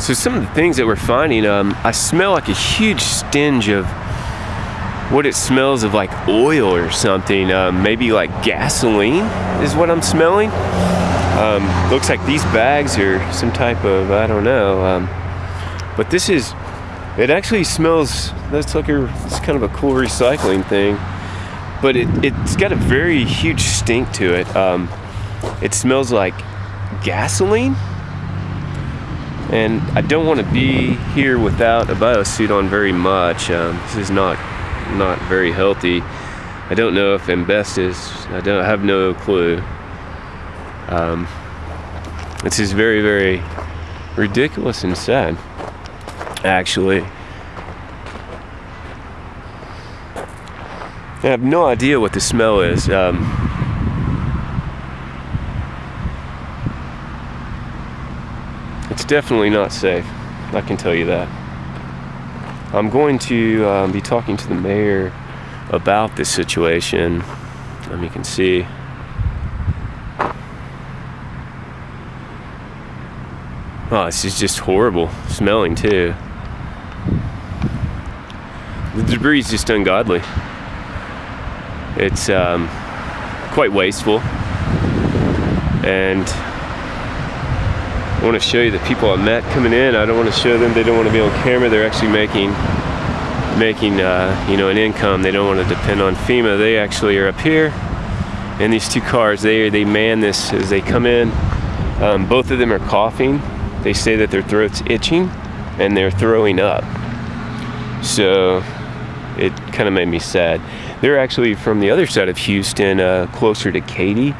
So some of the things that we're finding, um, I smell like a huge stench of what it smells of like oil or something. Um, maybe like gasoline is what I'm smelling. Um, looks like these bags are some type of, I don't know. Um, but this is, it actually smells, that's like a, it's kind of a cool recycling thing. But it, it's got a very huge stink to it. Um, it smells like gasoline and I don't want to be here without a biosuit on very much. Um, this is not not very healthy. I don't know if asbestos. I don't I have no clue. Um, this is very very ridiculous and sad. Actually, I have no idea what the smell is. Um, definitely not safe. I can tell you that. I'm going to um, be talking to the mayor about this situation. Um, you can see. Oh, this is just horrible smelling too. The debris is just ungodly. It's um, quite wasteful and I want to show you the people I met coming in. I don't want to show them. They don't want to be on camera. They're actually making making uh, you know an income. They don't want to depend on FEMA. They actually are up here in these two cars. They they man this as they come in. Um, both of them are coughing. They say that their throat's itching and they're throwing up. So it kind of made me sad. They're actually from the other side of Houston, uh, closer to Katy.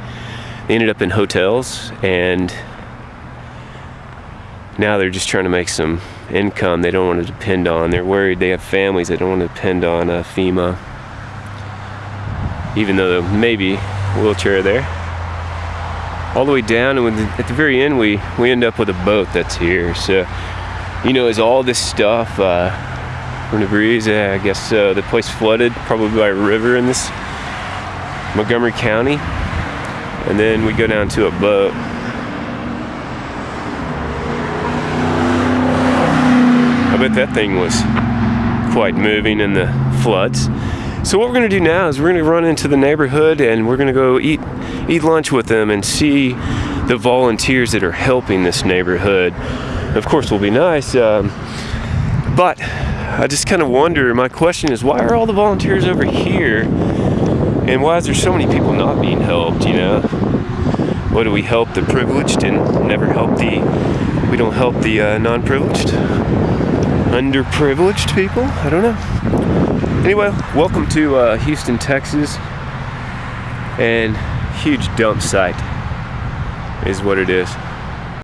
They ended up in hotels and now they're just trying to make some income they don't want to depend on. They're worried they have families they don't want to depend on uh, FEMA. Even though maybe wheelchair there. All the way down and at the very end we, we end up with a boat that's here. So, you know, is all this stuff uh, from the? Yeah, I guess so. The place flooded probably by a river in this Montgomery County. And then we go down to a boat bet that thing was quite moving in the floods. So what we're gonna do now is we're gonna run into the neighborhood and we're gonna go eat eat lunch with them and see the volunteers that are helping this neighborhood. Of course, will be nice, um, but I just kind of wonder. My question is, why are all the volunteers over here, and why is there so many people not being helped? You know, what do we help the privileged and never help the? We don't help the uh, non-privileged underprivileged people. I don't know. Anyway, welcome to uh, Houston, Texas. And huge dump site is what it is.